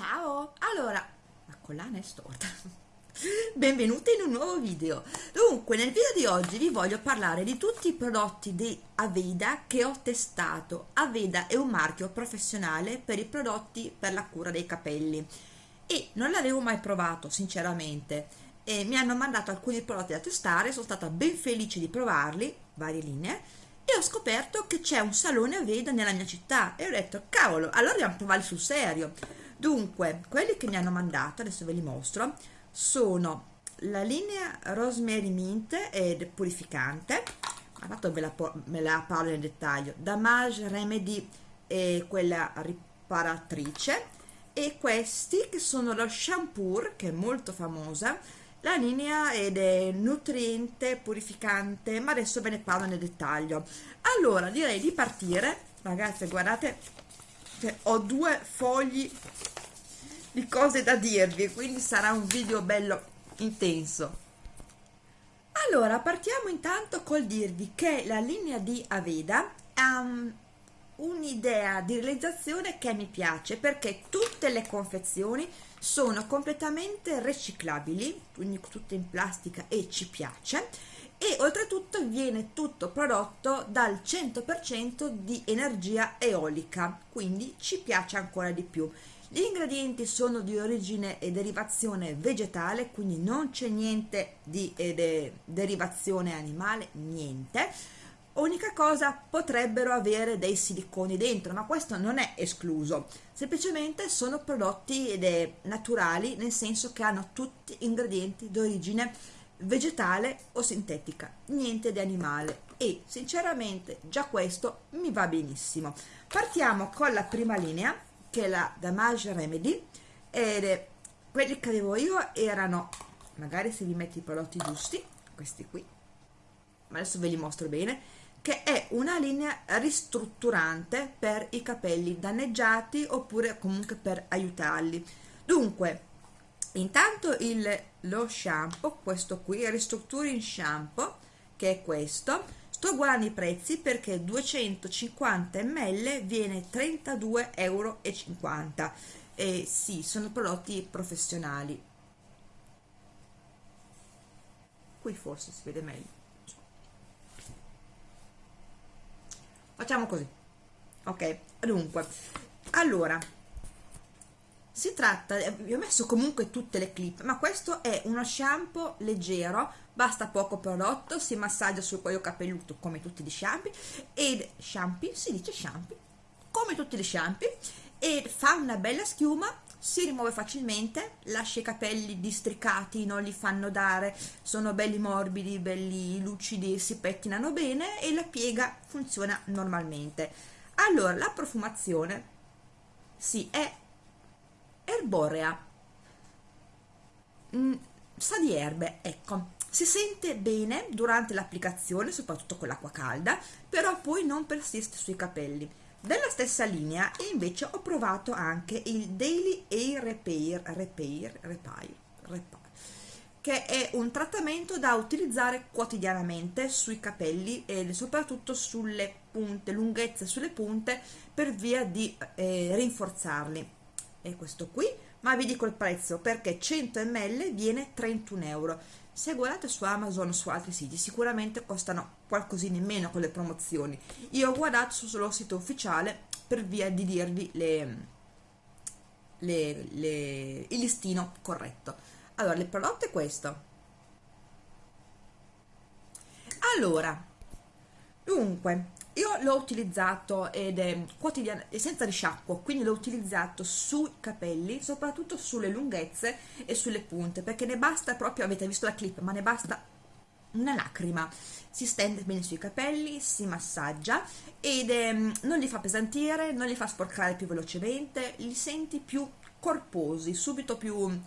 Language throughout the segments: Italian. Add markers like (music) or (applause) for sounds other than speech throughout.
Ciao! Allora, la collana è storta. (laughs) Benvenuti in un nuovo video. Dunque, nel video di oggi vi voglio parlare di tutti i prodotti di Aveda che ho testato. Aveda è un marchio professionale per i prodotti per la cura dei capelli e non l'avevo mai provato, sinceramente. E mi hanno mandato alcuni prodotti da testare, sono stata ben felice di provarli, varie linee, e ho scoperto che c'è un salone Aveda nella mia città e ho detto, cavolo, allora dobbiamo provarli sul serio dunque quelli che mi hanno mandato adesso ve li mostro sono la linea Rosemary Mint ed purificante. Ma fatto ve la, me la parlo nel dettaglio. Damage Remedy e quella riparatrice. E questi che sono lo shampoo che è molto famosa la linea ed è nutriente purificante ma adesso ve ne parlo nel dettaglio. Allora direi di partire. Ragazze guardate cioè, ho due fogli di cose da dirvi quindi sarà un video bello intenso. Allora partiamo intanto col dirvi che la linea di Aveda ha um, un'idea di realizzazione che mi piace perché tutte le confezioni sono completamente riciclabili quindi tutte in plastica e ci piace e oltretutto viene tutto prodotto dal 100% di energia eolica quindi ci piace ancora di più gli ingredienti sono di origine e derivazione vegetale, quindi non c'è niente di eh, de derivazione animale, niente. Unica cosa, potrebbero avere dei siliconi dentro, ma questo non è escluso. Semplicemente sono prodotti ed naturali, nel senso che hanno tutti ingredienti di origine vegetale o sintetica, niente di animale e sinceramente già questo mi va benissimo. Partiamo con la prima linea che è la Damage Remedy ed quelli che avevo io erano magari se vi metti i prodotti giusti questi qui ma adesso ve li mostro bene che è una linea ristrutturante per i capelli danneggiati oppure comunque per aiutarli dunque intanto il, lo shampoo questo qui Restructuring Shampoo che è questo sto guardando i prezzi perché 250 ml viene 32,50 euro e sì sono prodotti professionali. Qui forse si vede meglio. Facciamo così. Ok dunque. Allora si tratta, vi ho messo comunque tutte le clip, ma questo è uno shampoo leggero, basta poco prodotto, si massaggia sul cuoio capelluto come tutti gli shampoo, ed shampoo, si dice shampoo, come tutti gli shampoo, e fa una bella schiuma, si rimuove facilmente, lascia i capelli districati, non li fanno dare, sono belli morbidi, belli lucidi, si pettinano bene e la piega funziona normalmente. Allora, la profumazione, sì, è erborea mm, sa di erbe ecco. Si sente bene durante l'applicazione soprattutto con l'acqua calda però poi non persiste sui capelli. Della stessa linea invece ho provato anche il Daily Air Repair, Repair, Repair, Repair che è un trattamento da utilizzare quotidianamente sui capelli e soprattutto sulle punte, lunghezze sulle punte per via di eh, rinforzarli è questo qui? Ma vi dico il prezzo perché 100 ml viene 31 euro. Se guardate su Amazon o su altri siti sicuramente costano qualcosina in meno con le promozioni. Io ho guardato sul sito ufficiale per via di dirvi le, le, le, il listino corretto. Allora il prodotto è questo. Allora dunque io l'ho utilizzato ed è quotidiano senza risciacquo quindi l'ho utilizzato sui capelli soprattutto sulle lunghezze e sulle punte perché ne basta proprio avete visto la clip ma ne basta una lacrima. Si stende bene sui capelli si massaggia ed è, non li fa pesantire non li fa sporcare più velocemente li senti più corposi subito più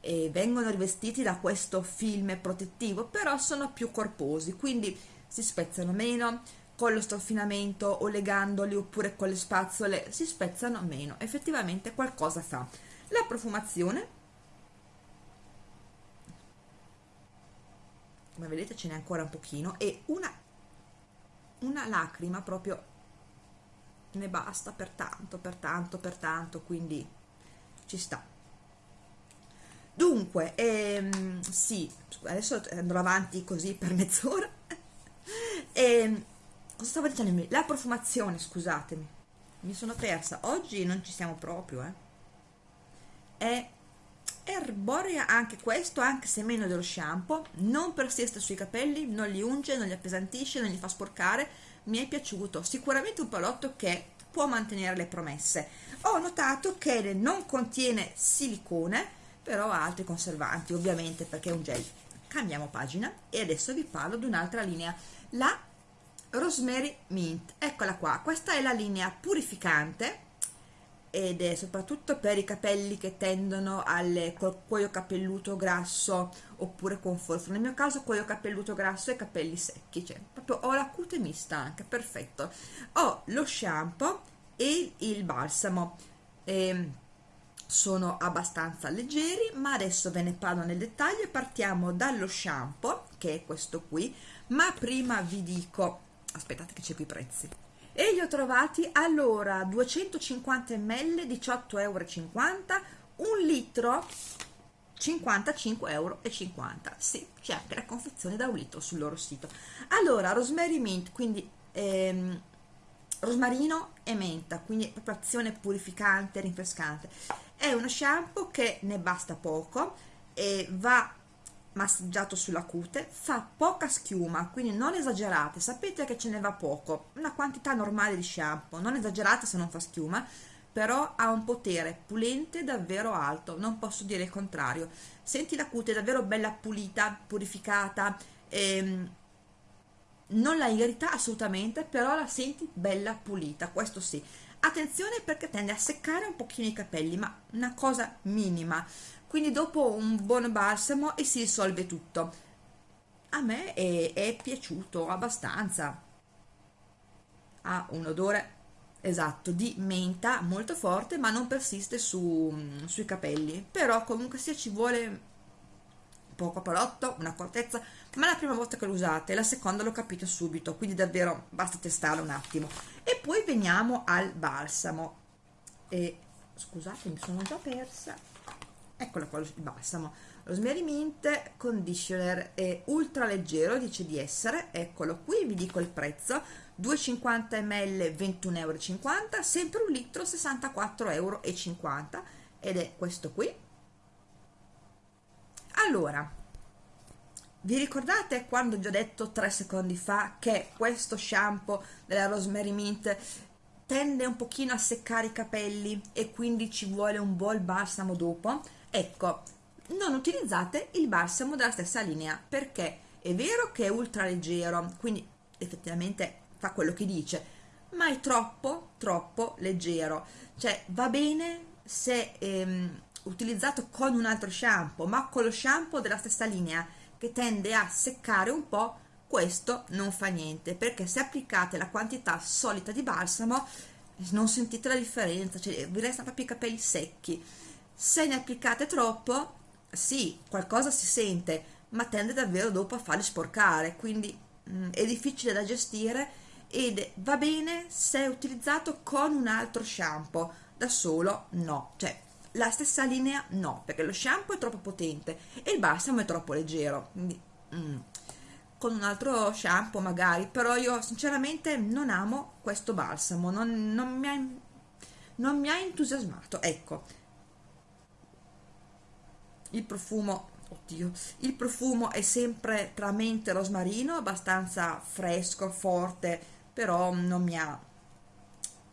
e vengono rivestiti da questo film protettivo però sono più corposi quindi si spezzano meno con lo stoffinamento o legandoli oppure con le spazzole si spezzano meno. Effettivamente qualcosa fa. La profumazione. Come vedete ce n'è ancora un pochino. E una una lacrima proprio ne basta per tanto per tanto per tanto. Quindi ci sta. Dunque ehm, sì adesso andrò avanti così per mezz'ora. (laughs) Ehm, cosa stavo dicendo la profumazione scusatemi. Mi sono persa. Oggi non ci siamo proprio eh. È erborea anche questo anche se meno dello shampoo. Non persiste sui capelli non li unge non li appesantisce non li fa sporcare. Mi è piaciuto. Sicuramente un prodotto che può mantenere le promesse. Ho notato che non contiene silicone però ha altri conservanti ovviamente perché è un gel. Cambiamo pagina e adesso vi parlo di un'altra linea. La Rosemary Mint. Eccola qua. Questa è la linea purificante ed è soprattutto per i capelli che tendono al cuoio capelluto grasso oppure con forza. Nel mio caso cuoio capelluto grasso e capelli secchi cioè proprio ho la cute mista anche perfetto. Ho lo shampoo e il balsamo. E ehm, sono abbastanza leggeri ma adesso ve ne parlo nel dettaglio. Partiamo dallo shampoo che è questo qui ma prima vi dico aspettate che qui i prezzi. E li ho trovati allora 250 ml 18,50 euro un litro 55,50 euro sì c'è anche la confezione da un litro sul loro sito. Allora rosemary mint quindi ehm, rosmarino e menta quindi proprio azione purificante rinfrescante. È uno shampoo che ne basta poco e va massaggiato sulla cute fa poca schiuma quindi non esagerate. Sapete che ce ne va poco una quantità normale di shampoo. Non esagerate se non fa schiuma però ha un potere pulente davvero alto. Non posso dire il contrario. Senti la cute davvero bella pulita purificata ehm, non la irrita assolutamente però la senti bella pulita questo sì. Attenzione perché tende a seccare un pochino i capelli ma una cosa minima quindi dopo un buon balsamo e si risolve tutto. A me è, è piaciuto abbastanza. Ha un odore esatto di menta molto forte ma non persiste su, sui capelli. Però comunque sia ci vuole poco prodotto, un'accortezza ma la prima volta che lo usate la seconda lo capite subito quindi davvero basta testarlo un attimo. E poi veniamo al balsamo. E scusate mi sono già persa eccolo qua il balsamo rosemary mint conditioner è ultra leggero dice di essere. Eccolo qui vi dico il prezzo. 250 ml 21,50 euro sempre un litro 64,50 euro. Ed è questo qui. Allora vi ricordate quando ho già detto tre secondi fa che questo shampoo della rosemary mint tende un pochino a seccare i capelli e quindi ci vuole un buon balsamo dopo ecco non utilizzate il balsamo della stessa linea perché è vero che è ultra leggero quindi effettivamente fa quello che dice ma è troppo troppo leggero. Cioè va bene se ehm, utilizzato con un altro shampoo ma con lo shampoo della stessa linea che tende a seccare un po' questo non fa niente perché se applicate la quantità solita di balsamo non sentite la differenza cioè vi restano proprio i capelli secchi se ne applicate troppo sì qualcosa si sente ma tende davvero dopo a farli sporcare quindi mh, mm, è difficile da gestire ed va bene se è utilizzato con un altro shampoo da solo no cioè la stessa linea no perché lo shampoo è troppo potente e il balsamo è troppo leggero quindi mm, con un altro shampoo magari però io sinceramente non amo questo balsamo non, non, mi, ha, non mi ha entusiasmato ecco il profumo oddio il profumo è sempre tra mente e rosmarino abbastanza fresco forte però non mi ha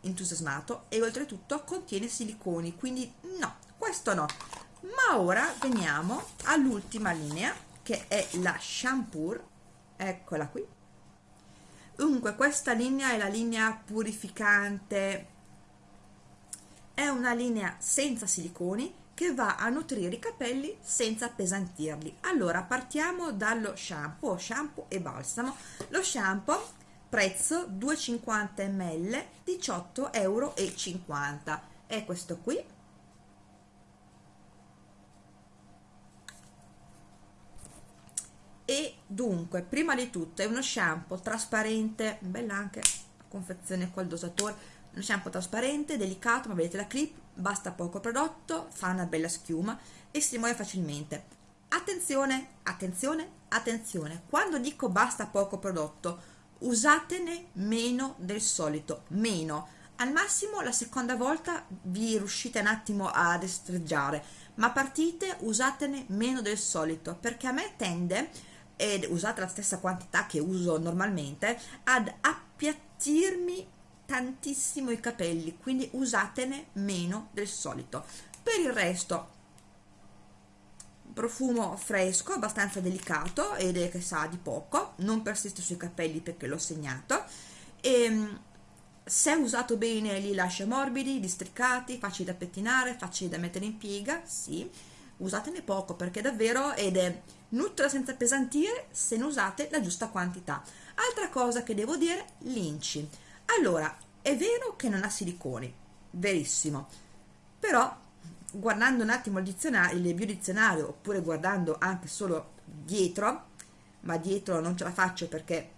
entusiasmato e oltretutto contiene siliconi quindi no questo no. Ma ora veniamo all'ultima linea che è la shampoo eccola qui. Dunque questa linea è la linea purificante è una linea senza siliconi che va a nutrire i capelli senza appesantirli. Allora partiamo dallo shampoo shampoo e balsamo. Lo shampoo prezzo 250 ml 18,50 euro è questo qui. E dunque prima di tutto è uno shampoo trasparente bella anche la confezione col dosatore. Uno shampoo trasparente, delicato, ma vedete la clip, basta poco prodotto, fa una bella schiuma e si muove facilmente. Attenzione, attenzione, attenzione, quando dico basta poco prodotto, usatene meno del solito, meno. Al massimo la seconda volta vi riuscite un attimo a destreggiare, ma partite usatene meno del solito, perché a me tende, ed usate la stessa quantità che uso normalmente, ad appiattirmi tantissimo i capelli, quindi usatene meno del solito. Per il resto profumo fresco, abbastanza delicato ed è che sa di poco, non persiste sui capelli perché l'ho segnato e ehm, se usato bene li lascia morbidi, districati, facili da pettinare, facili da mettere in piega, sì, usatene poco perché davvero ed è nutra senza pesantire se ne usate la giusta quantità. Altra cosa che devo dire, l'inci. Allora, è vero che non ha siliconi, verissimo, però guardando un attimo il dizionario, il biodizionario oppure guardando anche solo dietro, ma dietro non ce la faccio perché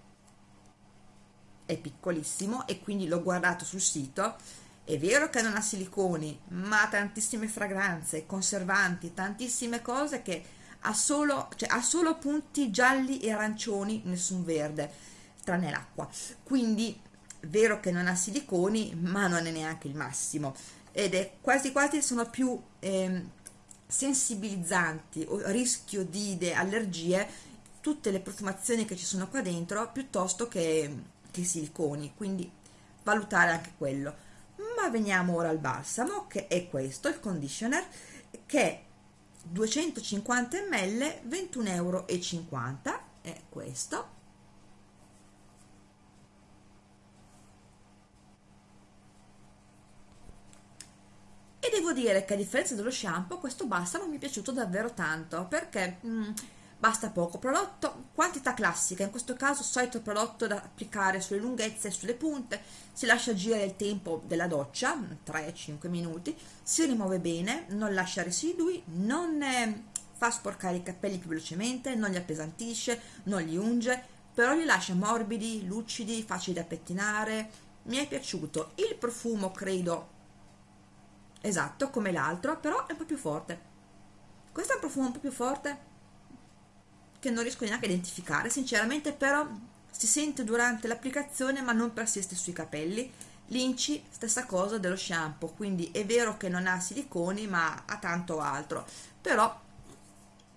è piccolissimo e quindi l'ho guardato sul sito, è vero che non ha siliconi, ma ha tantissime fragranze, conservanti, tantissime cose che ha solo, cioè, ha solo punti gialli e arancioni, nessun verde, tranne l'acqua. Quindi, vero che non ha siliconi, ma non è neanche il massimo. Ed è quasi quasi sono più eh, sensibilizzanti o rischio di allergie tutte le profumazioni che ci sono qua dentro piuttosto che, che siliconi. Quindi valutare anche quello. Ma veniamo ora al balsamo che è questo il conditioner che è 250 ml 21,50 euro è questo e devo dire che a differenza dello shampoo questo balsamo mi è piaciuto davvero tanto perché mm, basta poco. Prodotto, quantità classica, in questo caso solito prodotto da applicare sulle lunghezze e sulle punte, si lascia agire il tempo della doccia, 3-5 minuti, si rimuove bene, non lascia residui, non eh, fa sporcare i capelli più velocemente, non li appesantisce, non li unge, però li lascia morbidi, lucidi, facili da pettinare, mi è piaciuto, il profumo credo esatto come l'altro però è un po' più forte. Questo è un profumo un po' più forte che non riesco neanche a identificare sinceramente però si sente durante l'applicazione ma non persiste sui capelli. L'inci stessa cosa dello shampoo quindi è vero che non ha siliconi ma ha tanto altro. Però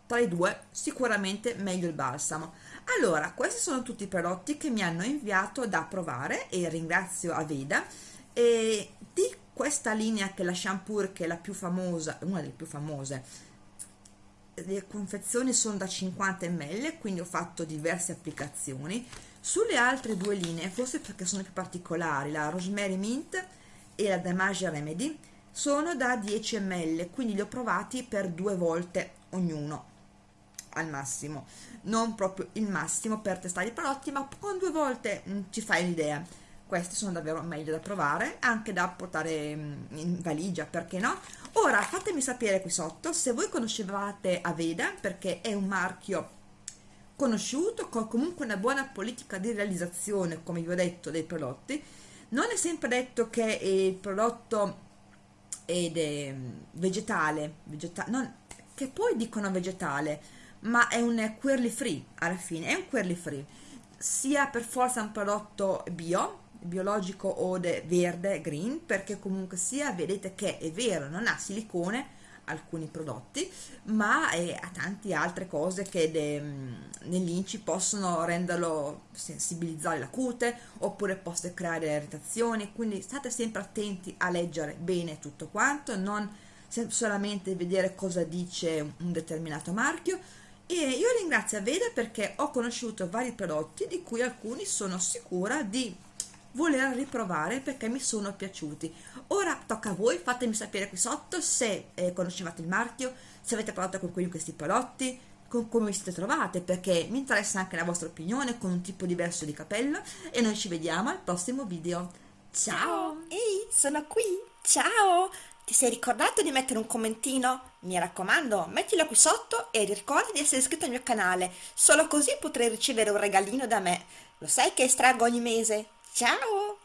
tra i due sicuramente meglio il balsamo. Allora questi sono tutti i prodotti che mi hanno inviato da provare e ringrazio Aveda. E di questa linea che è la shampoo che è la più famosa una delle più famose le confezioni sono da 50 ml quindi ho fatto diverse applicazioni. Sulle altre due linee forse perché sono più particolari la rosemary mint e la damage remedy sono da 10 ml quindi li ho provati per due volte ognuno al massimo. Non proprio il massimo per testare i prodotti ma con due volte mh, mm, ci fai l'idea questi sono davvero meglio da provare anche da portare mm, in valigia perché no? Ora fatemi sapere qui sotto se voi conoscevate Aveda perché è un marchio conosciuto con comunque una buona politica di realizzazione come vi ho detto dei prodotti. Non è sempre detto che il prodotto ed è vegetale, vegetale non, che poi dicono vegetale ma è un queerly free alla fine è un queerly free. Sia per forza un prodotto bio biologico o verde green perché comunque sia vedete che è vero non ha silicone alcuni prodotti ma ha tante altre cose che mm, nell'inci possono renderlo sensibilizzare la cute oppure possono creare irritazioni quindi state sempre attenti a leggere bene tutto quanto non solamente vedere cosa dice un determinato marchio. E io ringrazio Aveda perché ho conosciuto vari prodotti di cui alcuni sono sicura di voler riprovare perché mi sono piaciuti. Ora tocca a voi fatemi sapere qui sotto se eh, conoscevate il marchio se avete provato con quelli di questi prodotti con come vi siete trovate perché mi interessa anche la vostra opinione con un tipo diverso di capello e noi ci vediamo al prossimo video. Ciao! Ehi sono qui. Ciao! Ti sei ricordato di mettere un commentino? Mi raccomando, mettilo qui sotto e ricorda di essere iscritto al mio canale, solo così potrai ricevere un regalino da me. Lo sai che estraggo ogni mese? Ciao。